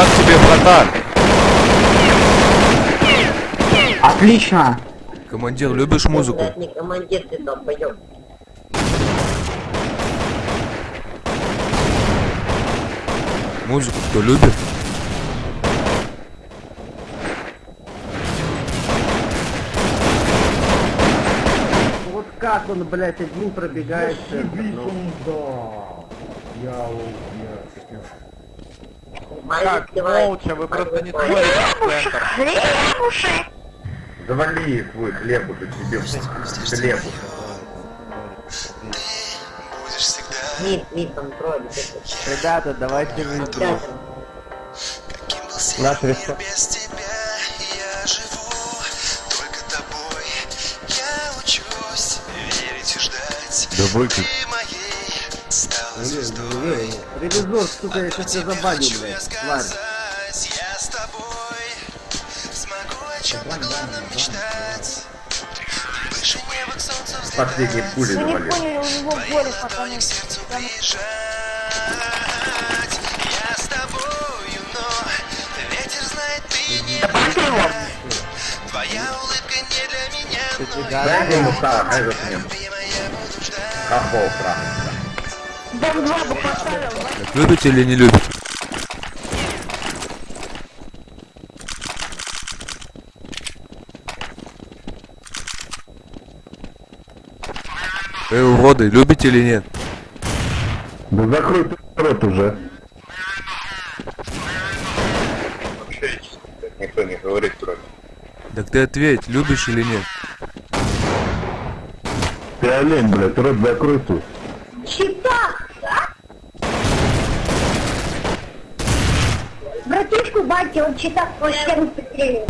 как тебе, братан? Отлично. Командир, любишь музыку? Не командир, ты долбоёб. Музыку кто любит? Вот как он, блядь, один пробегает. Ну, Как, молча, вы просто не смотрите в центр. Завали их вы, хлеб уже тебе в хлеб. Мид, мид, он троллит. Ребята, давайте выйдем. Ребята, Наш рестор- без тебя я живу, только тобой я учусь верить и ждать. Да выключи. Стала звездой. Ревизор, сука, я сейчас тебя забаню, я блядь, тварь. я с тобой смогу о чем-то главном мечтать. Выше неба к солнцу взлетать. Последней пули Вы не поняли, у него горе, прижать. Я с тобою, но ветер знает, ты не. Твоя улыбка не для меня, но Дай ему так, этот нет. любимая я буду ждать. Ахол Дом 2 бы поставил. Так любите или не любите? Эй, уроды, любите или нет? Да закрой ты рот уже. Никто не говорит кроме. Так ты ответь, любишь или нет? Ты олень, блядь, рот закрой ты. Читак, а? Братишку, батя, он читак по всем пострелил.